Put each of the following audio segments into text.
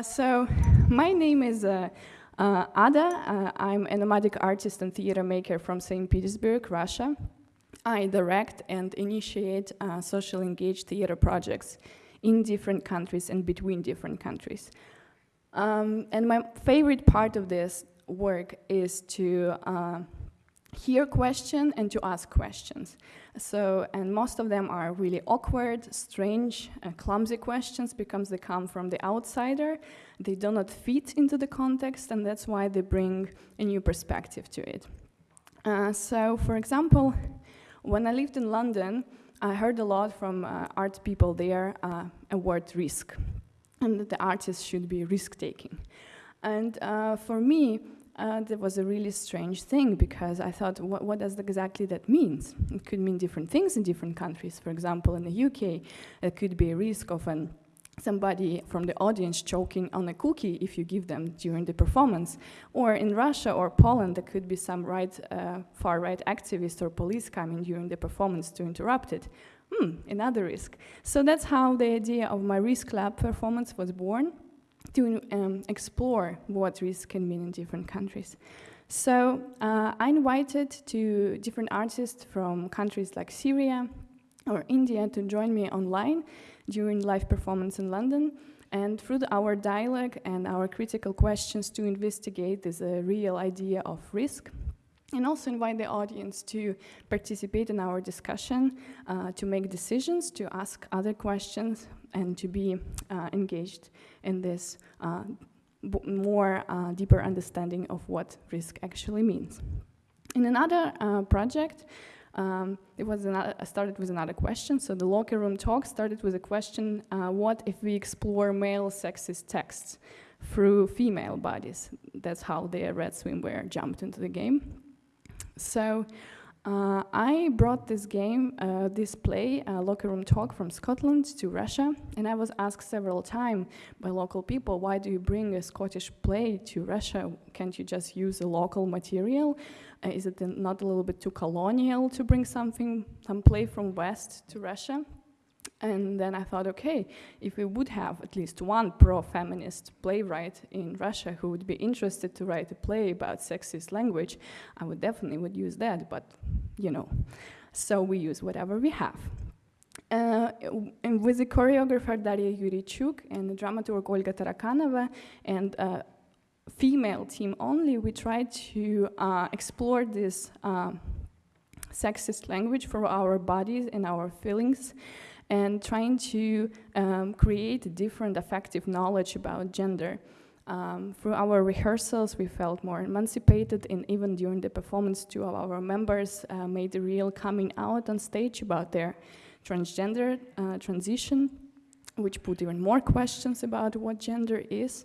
Uh, so, my name is uh, uh, Ada. I'm a nomadic artist and theater maker from St. Petersburg, Russia. I direct and initiate uh, social engaged theater projects in different countries and between different countries. Um, and my favorite part of this work is to uh, hear questions and to ask questions. So, and most of them are really awkward, strange, uh, clumsy questions because they come from the outsider. They do not fit into the context, and that's why they bring a new perspective to it. Uh, so, for example, when I lived in London, I heard a lot from uh, art people there uh, a word risk, and that the artist should be risk taking. And uh, for me, uh, that was a really strange thing because I thought, what, what, does exactly that mean? It could mean different things in different countries. For example, in the UK, it could be a risk of an somebody from the audience choking on a cookie if you give them during the performance. Or in Russia or Poland, there could be some right, uh, far right activist or police coming during the performance to interrupt it. Hmm, another risk. So that's how the idea of my Risk Lab performance was born to um, explore what risk can mean in different countries. So uh, I invited to different artists from countries like Syria or India to join me online during live performance in London. And through the, our dialogue and our critical questions to investigate this uh, real idea of risk, and also invite the audience to participate in our discussion, uh, to make decisions, to ask other questions, and to be uh, engaged in this uh, more uh, deeper understanding of what risk actually means. In another project, um, it was another, started with another question. So the locker room talk started with a question: uh, What if we explore male sexist texts through female bodies? That's how the Red Swimwear jumped into the game. So uh, I brought this game, uh, this play, uh, Locker Room Talk from Scotland to Russia, and I was asked several times by local people, why do you bring a Scottish play to Russia? Can't you just use a local material? Uh, is it not a little bit too colonial to bring something, some play from West to Russia? And then I thought, okay, if we would have at least one pro-feminist playwright in Russia who would be interested to write a play about sexist language, I would definitely would use that. But you know, so we use whatever we have. Uh, and with the choreographer Daria Yurichuk and the dramaturg Olga Tarakanova and a female team only, we tried to uh, explore this uh, sexist language for our bodies and our feelings and trying to um, create different affective knowledge about gender. Um, through our rehearsals, we felt more emancipated, and even during the performance, two of our members uh, made a real coming out on stage about their transgender uh, transition, which put even more questions about what gender is.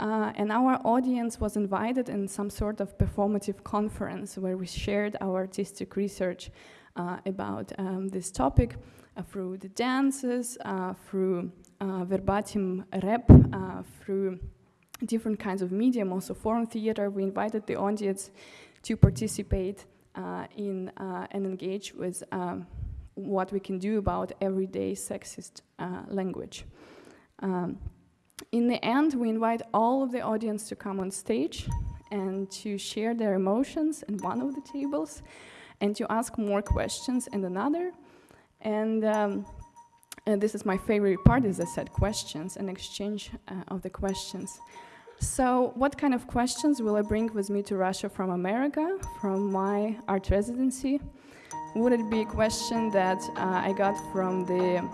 Uh, and our audience was invited in some sort of performative conference where we shared our artistic research uh, about um, this topic through the dances, uh, through uh, verbatim rap, through different kinds of medium, also forum theater. We invited the audience to participate in and engage with um, what we can do about everyday sexist language. Um, in the end, we invite all of the audience to come on stage and to share their emotions in one of the tables and to ask more questions in another. And, um, and this is my favorite part, as I said, questions and exchange uh, of the questions. So what kind of questions will I bring with me to Russia from America, from my art residency? Would it be a question that uh, I got from the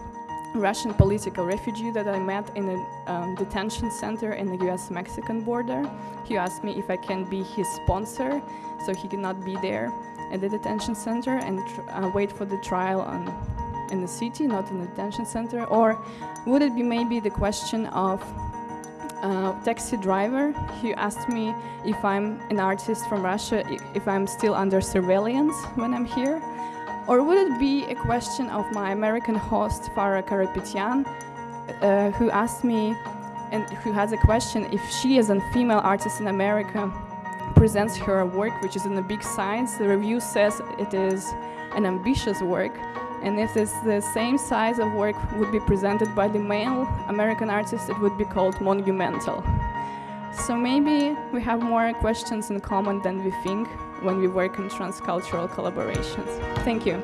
Russian political refugee that I met in a um, detention center in the US-Mexican border. He asked me if I can be his sponsor, so he cannot be there at the detention center and uh, wait for the trial on, in the city, not in the detention center? Or would it be maybe the question of uh, taxi driver who asked me if I'm an artist from Russia, if I'm still under surveillance when I'm here? Or would it be a question of my American host, Farah Karapetyan, uh, who asked me and who has a question if she, as a female artist in America, presents her work, which is in the big science. The review says it is an ambitious work, And if this, the same size of work would be presented by the male American artist, it would be called monumental. So maybe we have more questions in common than we think when we work in transcultural collaborations. Thank you.